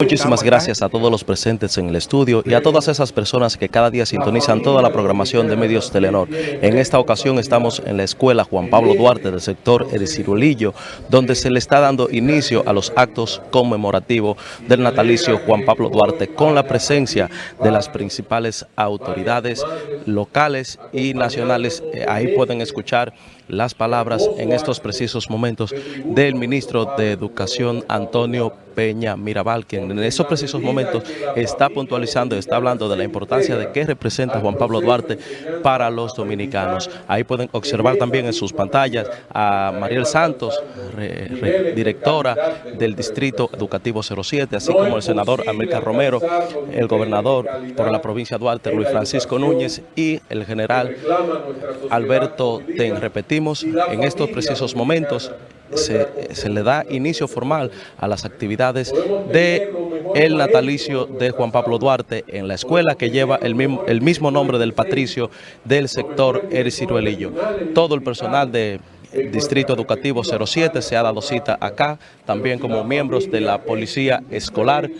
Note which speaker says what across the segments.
Speaker 1: Muchísimas gracias a todos los presentes en el estudio y a todas esas personas que cada día sintonizan toda la programación de Medios Telenor. En esta ocasión estamos en la escuela Juan Pablo Duarte del sector Edicirulillo, donde se le está dando inicio a los actos conmemorativos del natalicio Juan Pablo Duarte con la presencia de las principales autoridades locales y nacionales. Eh, Ahí pueden escuchar las palabras en estos precisos momentos del ministro de Educación Antonio Peña Mirabal, quien en esos precisos momentos está puntualizando está hablando de la importancia de qué representa Juan Pablo Duarte para los dominicanos. Ahí pueden observar también en sus pantallas a Mariel Santos, re- re- directora del Distrito Educativo 07, así como el senador América Romero, el gobernador por la provincia de Duarte, Luis Francisco Núñez, y el general Alberto Ten. Repetimos, en estos precisos momentos se, le da inicio formal a las actividades de el natalicio de Juan Pablo Duarte en la escuela que lleva el mismo, el mismo nombre del patricio del sector Ericiruelillo. Todo el personal de Distrito Educativo 07 se ha dado cita acá, también como miembros de la Policía Escolar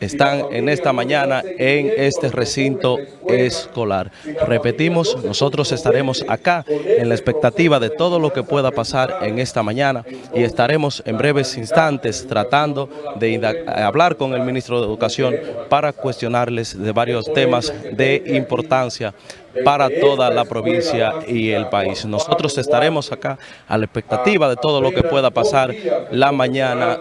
Speaker 1: están en esta mañana en este recinto escolar. Repetimos, nosotros estaremos acá en la expectativa de todo lo que pueda pasar en esta mañana y estaremos en breves instantes tratando de hablar con el ministro de Educación para cuestionarles de varios temas de importancia para toda la provincia y el país. Nosotros estaremos acá a la expectativa de todo lo que pueda pasar la mañana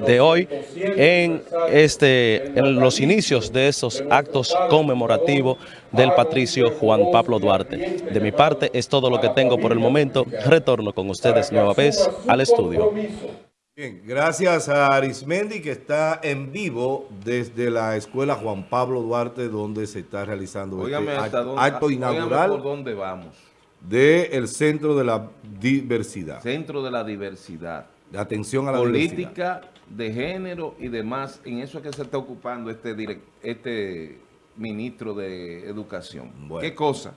Speaker 1: de hoy en este en los inicios de estos actos conmemorativos del patricio Juan Pablo Duarte. De mi parte es todo lo que tengo por el momento. Retorno con ustedes nueva vez al estudio.
Speaker 2: Bien, gracias a Arismendi que está en vivo desde la escuela Juan Pablo Duarte donde se está realizando
Speaker 3: Óigame
Speaker 2: este acto,
Speaker 3: dónde,
Speaker 2: acto
Speaker 3: óigame por
Speaker 2: inaugural
Speaker 3: dónde vamos.
Speaker 2: del Centro de la Diversidad,
Speaker 3: Centro de la diversidad.
Speaker 2: De atención a la.
Speaker 3: Política de género y demás. En eso es que se está ocupando este, direc- este ministro de Educación.
Speaker 2: Bueno.
Speaker 3: ¿Qué cosa?